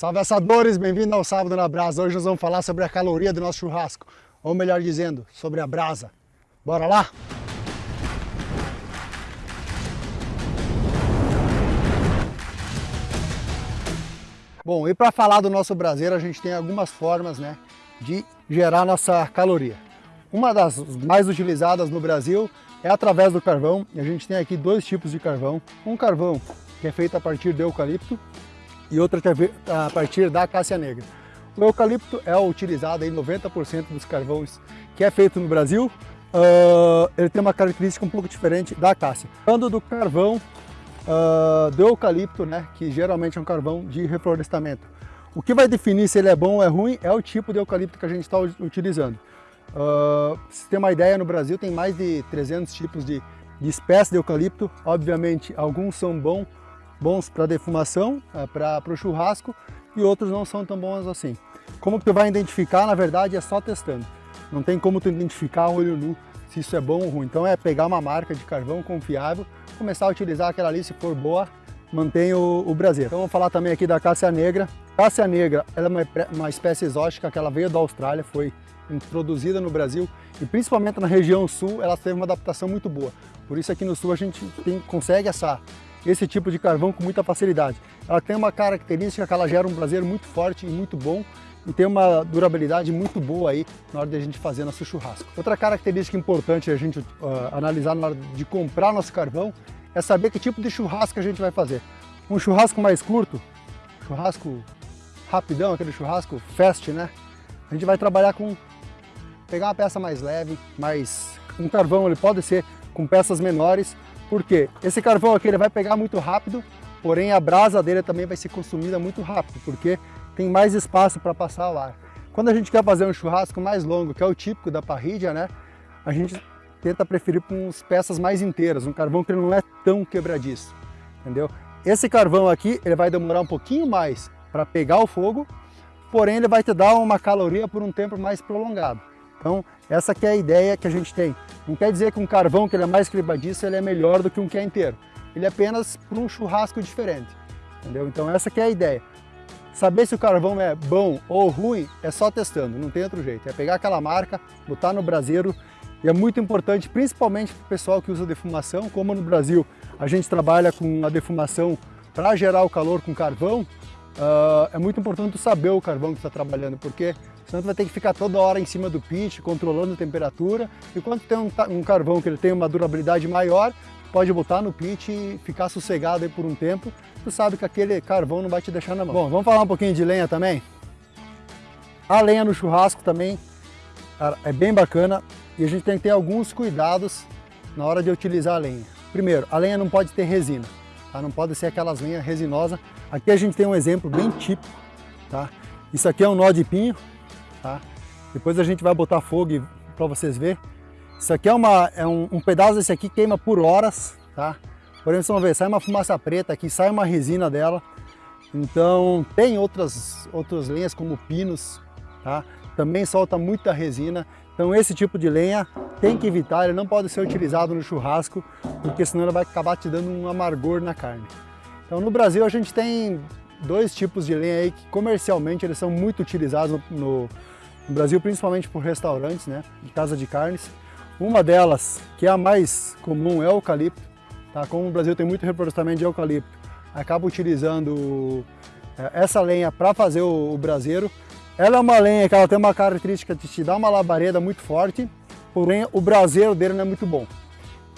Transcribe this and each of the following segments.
Salve assadores, bem-vindo ao Sábado na Brasa. Hoje nós vamos falar sobre a caloria do nosso churrasco, ou melhor dizendo, sobre a brasa. Bora lá? Bom, e para falar do nosso braseiro, a gente tem algumas formas né, de gerar nossa caloria. Uma das mais utilizadas no Brasil é através do carvão. E a gente tem aqui dois tipos de carvão. Um carvão que é feito a partir do eucalipto e é a partir da acácia negra. O eucalipto é utilizado em 90% dos carvões que é feito no Brasil. Uh, ele tem uma característica um pouco diferente da acácia. Falando do carvão uh, do eucalipto, né, que geralmente é um carvão de reflorestamento. O que vai definir se ele é bom ou é ruim é o tipo de eucalipto que a gente está utilizando. Uh, se tem uma ideia, no Brasil tem mais de 300 tipos de, de espécies de eucalipto. Obviamente, alguns são bons, bons para defumação, uh, para o churrasco, e outros não são tão bons assim. Como tu vai identificar, na verdade, é só testando. Não tem como tu identificar olho nu se isso é bom ou ruim. Então é pegar uma marca de carvão confiável, começar a utilizar aquela ali, se for boa, mantém o, o braseiro. Então vamos falar também aqui da cássia negra. Cássia negra ela é uma, uma espécie exótica que ela veio da Austrália, foi introduzida no Brasil e principalmente na região sul ela teve uma adaptação muito boa. Por isso aqui no sul a gente tem, consegue essa, esse tipo de carvão com muita facilidade. Ela tem uma característica que ela gera um braseiro muito forte e muito bom e tem uma durabilidade muito boa aí na hora de a gente fazer nosso churrasco. Outra característica importante a gente uh, analisar na hora de comprar nosso carvão é saber que tipo de churrasco a gente vai fazer. Um churrasco mais curto, churrasco rapidão, aquele churrasco fast, né? A gente vai trabalhar com pegar uma peça mais leve, mais um carvão ele pode ser com peças menores, porque esse carvão aqui ele vai pegar muito rápido, porém a brasa dele também vai ser consumida muito rápido, porque tem mais espaço para passar o ar. Quando a gente quer fazer um churrasco mais longo, que é o típico da parrilha, né, a gente tenta preferir com as peças mais inteiras, um carvão que não é tão quebradiço, entendeu? Esse carvão aqui, ele vai demorar um pouquinho mais para pegar o fogo, porém ele vai te dar uma caloria por um tempo mais prolongado. Então, essa que é a ideia que a gente tem. Não quer dizer que um carvão que ele é mais quebradiço ele é melhor do que um que é inteiro. Ele é apenas para um churrasco diferente. Entendeu? Então essa que é a ideia. Saber se o carvão é bom ou ruim é só testando, não tem outro jeito. É pegar aquela marca, botar no braseiro e é muito importante, principalmente para o pessoal que usa defumação, como no Brasil a gente trabalha com a defumação para gerar o calor com carvão, uh, é muito importante saber o carvão que está trabalhando, porque tu vai ter que ficar toda hora em cima do pit, controlando a temperatura, e quando tem um, um carvão que ele tem uma durabilidade maior, pode botar no pit e ficar sossegado aí por um tempo, tu sabe que aquele carvão não vai te deixar na mão. Bom, vamos falar um pouquinho de lenha também? A lenha no churrasco também é bem bacana e a gente tem que ter alguns cuidados na hora de utilizar a lenha. Primeiro, a lenha não pode ter resina, tá? não pode ser aquelas lenhas resinosas. Aqui a gente tem um exemplo bem típico, tá? Isso aqui é um nó de pinho, tá? Depois a gente vai botar fogo para vocês verem. Isso aqui é, uma, é um, um, pedaço desse aqui queima por horas, tá? Por exemplo, vocês vão ver, sai uma fumaça preta aqui, sai uma resina dela. Então, tem outras, outras lenhas como pinos, tá? Também solta muita resina. Então, esse tipo de lenha tem que evitar, ele não pode ser utilizado no churrasco, porque senão ele vai acabar te dando um amargor na carne. Então, no Brasil, a gente tem dois tipos de lenha aí que comercialmente eles são muito utilizados no, no Brasil, principalmente por restaurantes, né, de casa de carnes. Uma delas, que é a mais comum, é o eucalipto. Tá? Como o Brasil tem muito reflorestamento de eucalipto, acaba utilizando é, essa lenha para fazer o, o braseiro. Ela é uma lenha que ela tem uma característica de te dar uma labareda muito forte, porém o braseiro dele não é muito bom.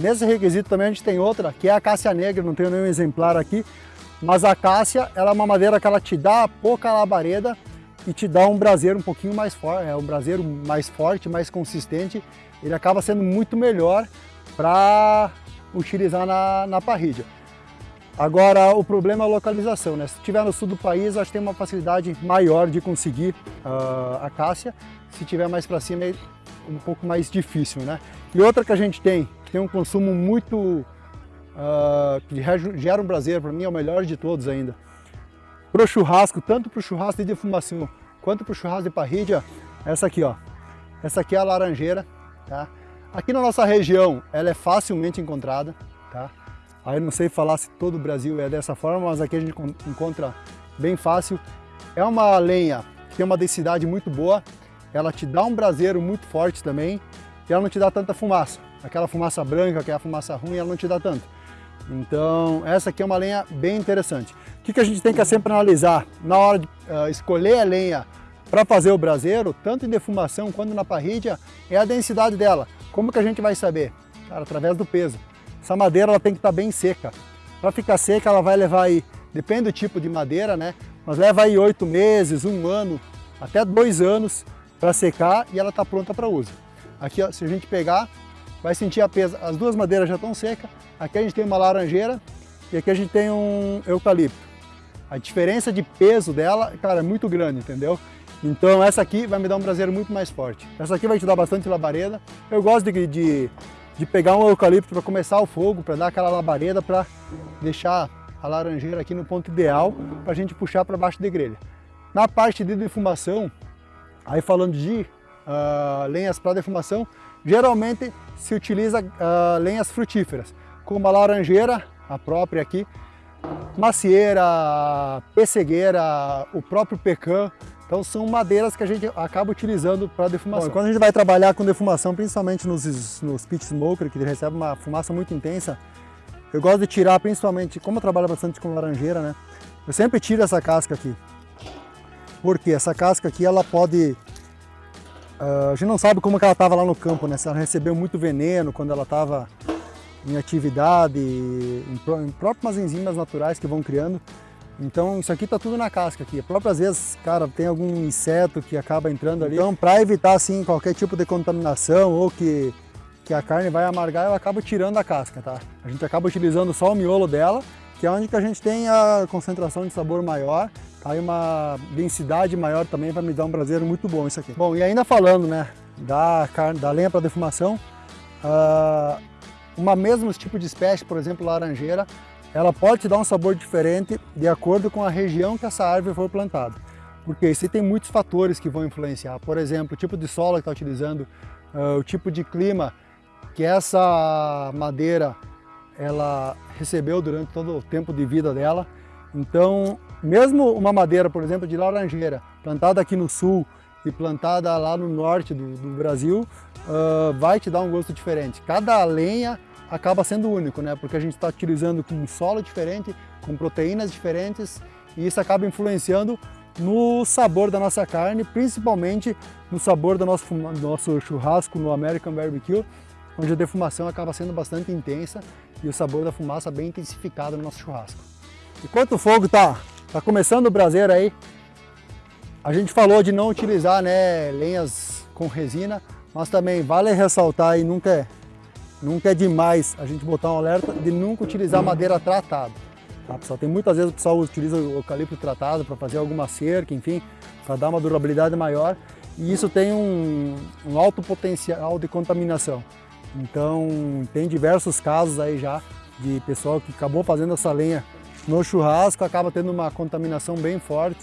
Nesse requisito também a gente tem outra, que é a cássia negra, não tenho nenhum exemplar aqui, mas a cássia, ela é uma madeira que ela te dá pouca labareda e te dá um braseiro um pouquinho mais forte, é um braseiro mais forte, mais consistente. Ele acaba sendo muito melhor para utilizar na, na parrilha. Agora, o problema é a localização, né? Se estiver no sul do país, acho que tem uma facilidade maior de conseguir uh, a cássia. Se estiver mais para cima, é um pouco mais difícil, né? E outra que a gente tem, que tem um consumo muito uh, que gera um prazer, para mim é o melhor de todos ainda. Para o churrasco, tanto para o churrasco de defumação quanto para o churrasco de parrilha, essa aqui, ó. Essa aqui é a laranjeira, tá? Aqui na nossa região, ela é facilmente encontrada, tá? Aí não sei falar se todo o Brasil é dessa forma, mas aqui a gente encontra bem fácil. é uma lenha que tem uma densidade muito boa, ela te dá um braseiro muito forte também, e ela não te dá tanta fumaça. Aquela fumaça branca, que é fumaça ruim, ela não te dá tanto. Então, essa aqui é uma lenha bem interessante. O que, que a gente tem que sempre analisar na hora de uh, escolher a lenha para fazer o braseiro, tanto em defumação quanto na parrilha, é a densidade dela. Como que a gente vai saber? Cara, através do peso. Essa madeira ela tem que estar tá bem seca. Para ficar seca, ela vai levar aí, depende do tipo de madeira, né? Mas leva aí oito meses, um ano, até dois anos para secar e ela está pronta para uso. Aqui, ó, se a gente pegar, vai sentir a pesa. As duas madeiras já estão secas. Aqui a gente tem uma laranjeira e aqui a gente tem um eucalipto. A diferença de peso dela, cara, é muito grande, entendeu? Então essa aqui vai me dar um braseiro muito mais forte. Essa aqui vai te dar bastante labareda. Eu gosto de, de, de pegar um eucalipto para começar o fogo, para dar aquela labareda, para deixar a laranjeira aqui no ponto ideal para a gente puxar para baixo de grelha. Na parte de defumação, aí falando de uh, lenhas para defumação, geralmente se utiliza uh, lenhas frutíferas, como a laranjeira, a própria aqui, macieira, pessegueira, o próprio pecan, então são madeiras que a gente acaba utilizando para defumação. Bom, quando a gente vai trabalhar com defumação, principalmente nos, nos pit smoker, que recebe uma fumaça muito intensa, eu gosto de tirar principalmente, como eu trabalho bastante com laranjeira, né? Eu sempre tiro essa casca aqui. Porque essa casca aqui, ela pode... Uh, a gente não sabe como que ela estava lá no campo, né? Se ela recebeu muito veneno quando ela estava em atividade, em, em próprias enzimas naturais que vão criando. Então isso aqui tá tudo na casca aqui. Próprias vezes, cara, tem algum inseto que acaba entrando ali. Então para evitar assim qualquer tipo de contaminação ou que, que a carne vai amargar, eu acabo tirando a casca, tá? A gente acaba utilizando só o miolo dela, que é onde que a gente tem a concentração de sabor maior, aí uma densidade maior também vai me dar um braseiro muito bom isso aqui. Bom, e ainda falando, né, da carne, da lenha para defumação, uh, uma mesmo tipo de espécie, por exemplo, laranjeira, ela pode te dar um sabor diferente de acordo com a região que essa árvore foi plantada. Porque isso tem muitos fatores que vão influenciar. Por exemplo, o tipo de solo que está utilizando, uh, o tipo de clima que essa madeira ela recebeu durante todo o tempo de vida dela. Então, mesmo uma madeira, por exemplo, de laranjeira, plantada aqui no sul e plantada lá no norte do, do Brasil, uh, vai te dar um gosto diferente. Cada lenha acaba sendo único, né? Porque a gente está utilizando com um solo diferente, com proteínas diferentes e isso acaba influenciando no sabor da nossa carne, principalmente no sabor do nosso, do nosso churrasco no American Barbecue, onde a defumação acaba sendo bastante intensa e o sabor da fumaça bem intensificado no nosso churrasco. Enquanto o fogo está tá começando o braseiro aí, a gente falou de não utilizar né, lenhas com resina, mas também vale ressaltar e nunca é Nunca é demais a gente botar um alerta de nunca utilizar madeira tratada. Tá, pessoal? Tem muitas vezes o pessoal utiliza o eucalipto tratado para fazer alguma cerca, enfim, para dar uma durabilidade maior. E isso tem um, um alto potencial de contaminação. Então tem diversos casos aí já de pessoal que acabou fazendo essa lenha no churrasco, acaba tendo uma contaminação bem forte,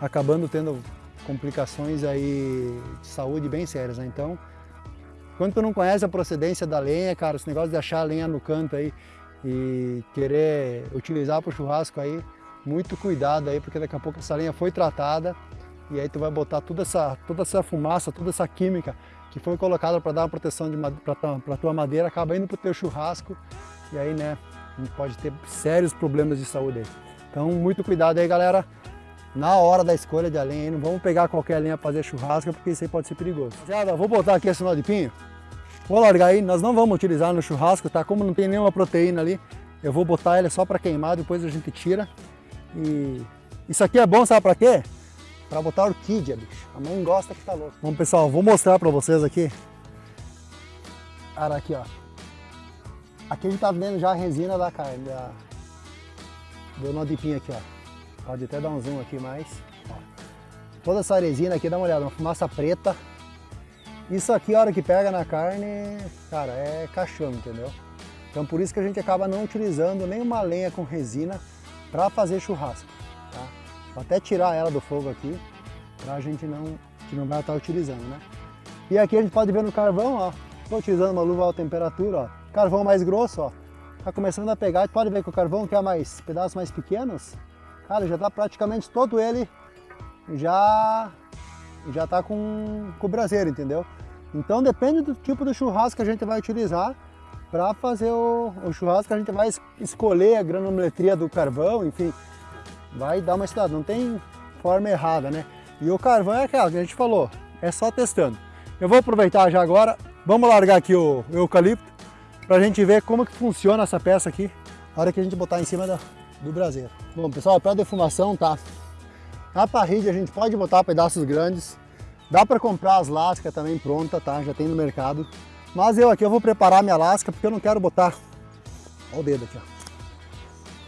acabando tendo complicações aí de saúde bem sérias. Né? Então quando tu não conhece a procedência da lenha, cara, esse negócio de achar a lenha no canto aí e querer utilizar para o churrasco aí, muito cuidado aí, porque daqui a pouco essa lenha foi tratada e aí tu vai botar toda essa, toda essa fumaça, toda essa química que foi colocada para dar uma proteção para a tua madeira, acaba indo para o teu churrasco e aí, né, a pode ter sérios problemas de saúde aí. Então, muito cuidado aí, galera na hora da escolha de lenha, não vamos pegar qualquer lenha para fazer churrasco, porque isso aí pode ser perigoso. Já, vou botar aqui esse nó de pinho, Vou largar aí, nós não vamos utilizar no churrasco, tá? Como não tem nenhuma proteína ali, eu vou botar ele só para queimar, depois a gente tira. E isso aqui é bom, sabe para quê? Para botar orquídea, bicho. A mãe gosta que tá louco. Bom, pessoal, vou mostrar para vocês aqui. Cara, aqui, ó. Aqui a gente tá vendo já a resina da carne, da... do de pinho aqui, ó. Pode até dar um zoom aqui mais. Ó. Toda essa resina aqui, dá uma olhada, uma fumaça preta. Isso aqui, a hora que pega na carne, cara, é caixão, entendeu? Então por isso que a gente acaba não utilizando nenhuma lenha com resina para fazer churrasco? Vou até tirar ela do fogo aqui, para a gente não, que não vai estar utilizando, né? E aqui a gente pode ver no carvão, ó, estou utilizando uma luva alta temperatura, ó, carvão mais grosso, ó, tá começando a pegar, pode ver que o carvão que é mais, pedaços mais pequenos, cara, já está praticamente todo ele já já está com, com o braseiro, entendeu? Então depende do tipo de churrasco que a gente vai utilizar para fazer o, o, churrasco, a gente vai escolher a granulometria do carvão, enfim, vai dar uma estudada, não tem forma errada, né? E o carvão é aquela que a gente falou, é só testando. Eu vou aproveitar já agora, vamos largar aqui o, eucalipto para a gente ver como que funciona essa peça aqui na hora que a gente botar em cima da, do braseiro. Bom pessoal, para defumação tá, na parrilha a gente pode botar pedaços grandes, dá para comprar as lascas também pronta, tá? Já tem no mercado. Mas eu aqui eu vou preparar minha lasca porque eu não quero botar, olha o dedo aqui, ó.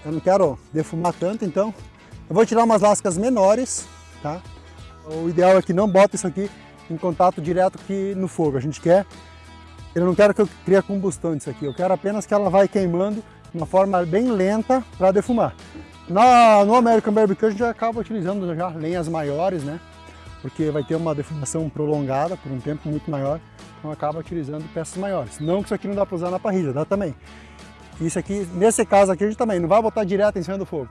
Eu não quero defumar tanto, então eu vou tirar umas lascas menores, tá? O ideal é que não bota isso aqui em contato direto aqui no fogo. A gente quer, eu não quero que eu crie combustão disso aqui, eu quero apenas que ela vai queimando de uma forma bem lenta para defumar. Na, no American Barbecue a gente acaba utilizando já lenhas maiores, né? Porque vai ter uma defumação prolongada por um tempo muito maior, então acaba utilizando peças maiores. Não que isso aqui não dá para usar na parrilha, dá também. Isso aqui, nesse caso aqui a gente também não vai botar direto em cima do fogo.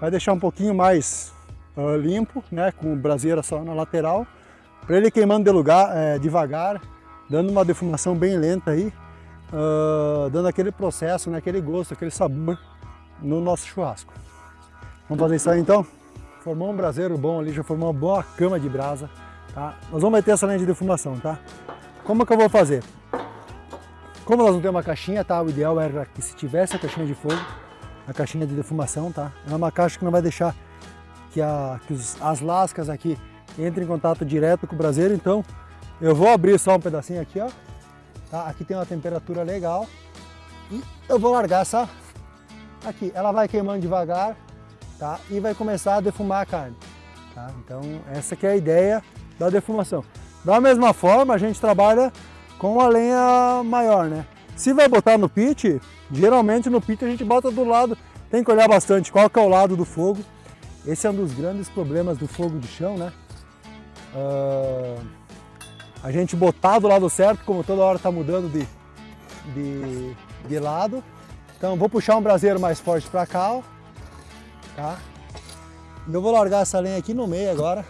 Vai deixar um pouquinho mais uh, limpo, né? Com braseira só na lateral, para ele queimando de lugar, é, devagar, dando uma defumação bem lenta aí, uh, dando aquele processo, né, aquele gosto, aquele sabor no nosso churrasco. Vamos fazer isso aí então? Formou um braseiro bom ali, já formou uma boa cama de brasa, tá? Nós vamos meter essa linha de defumação, tá? Como que eu vou fazer? Como nós não temos uma caixinha, tá? O ideal era que se tivesse a caixinha de fogo, a caixinha de defumação, tá? É uma caixa que não vai deixar que, a, que os, as lascas aqui entrem em contato direto com o braseiro, então eu vou abrir só um pedacinho aqui, ó. Tá? Aqui tem uma temperatura legal e eu vou largar essa aqui. Ela vai queimando devagar, tá? E vai começar a defumar a carne, tá? Então essa que é a ideia da defumação. Da mesma forma a gente trabalha com a lenha maior, né? Se vai botar no pit, geralmente no pit a gente bota do lado, tem que olhar bastante qual que é o lado do fogo. Esse é um dos grandes problemas do fogo de chão, né? Uh, a gente botar do lado certo, como toda hora está mudando de, de, de lado. Então vou puxar um braseiro mais forte para cá, ó, tá? Eu vou largar essa lenha aqui no meio agora,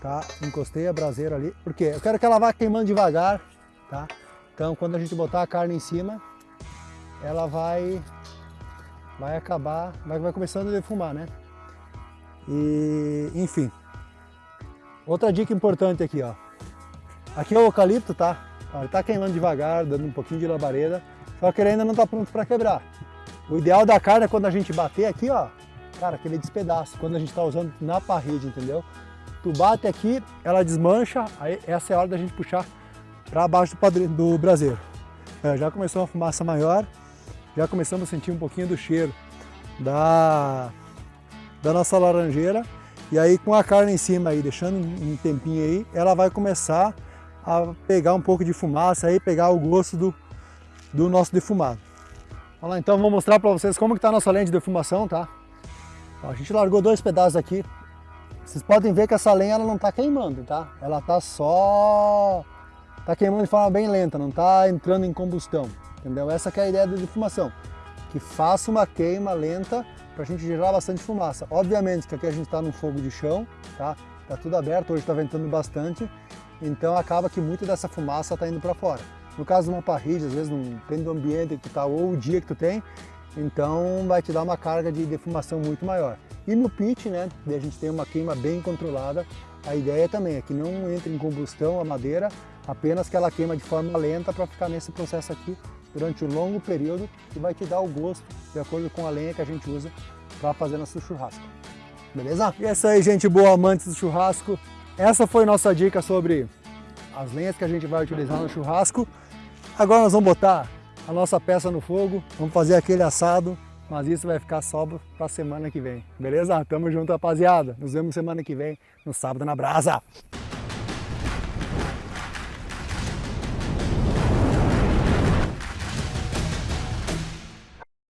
tá? Encostei a braseira ali, porque eu quero que ela vá queimando devagar, tá? Então quando a gente botar a carne em cima, ela vai, vai acabar, vai, vai começando a defumar, né? E, enfim. Outra dica importante aqui, ó. Aqui é o eucalipto, tá? Ele tá queimando devagar, dando um pouquinho de labareda, só que ele ainda não tá pronto para quebrar. O ideal da carne é quando a gente bater aqui, ó, cara, que ele despedaça, quando a gente tá usando na parede, entendeu? Tu bate aqui, ela desmancha, aí essa é a hora da gente puxar para baixo do, braseiro. É, já começou uma fumaça maior, já começamos a sentir um pouquinho do cheiro da, da nossa laranjeira, e aí com a carne em cima aí, deixando um tempinho aí, ela vai começar a pegar um pouco de fumaça aí, pegar o gosto do, do nosso defumado. Vamos lá, então vou mostrar para vocês como está a nossa lenha de defumação, tá? A gente largou dois pedaços aqui. Vocês podem ver que essa lenha ela não está queimando, tá? Ela está só... Está queimando de forma bem lenta, não está entrando em combustão, entendeu? Essa é a ideia da defumação, que faça uma queima lenta para a gente gerar bastante fumaça. Obviamente que aqui a gente está num fogo de chão, tá? Tá tudo aberto, hoje está ventando bastante, então acaba que muito dessa fumaça está indo para fora. No caso de uma parrilha, às vezes depende do ambiente que tu tá ou o dia que tu tem, então vai te dar uma carga de defumação muito maior. E no pit, né, a gente tem uma queima bem controlada, a ideia também é que não entre em combustão a madeira, apenas que ela queima de forma lenta para ficar nesse processo aqui durante um longo período e vai te dar o gosto de acordo com a lenha que a gente usa para fazer nosso churrasco. Beleza? E é isso aí, gente boa, amantes do churrasco. Essa foi nossa dica sobre as lenhas que a gente vai utilizar no churrasco. Agora nós vamos botar a nossa peça no fogo, vamos fazer aquele assado, mas isso vai ficar só para semana que vem, beleza? Tamo junto, rapaziada. Nos vemos semana que vem, no sábado na brasa.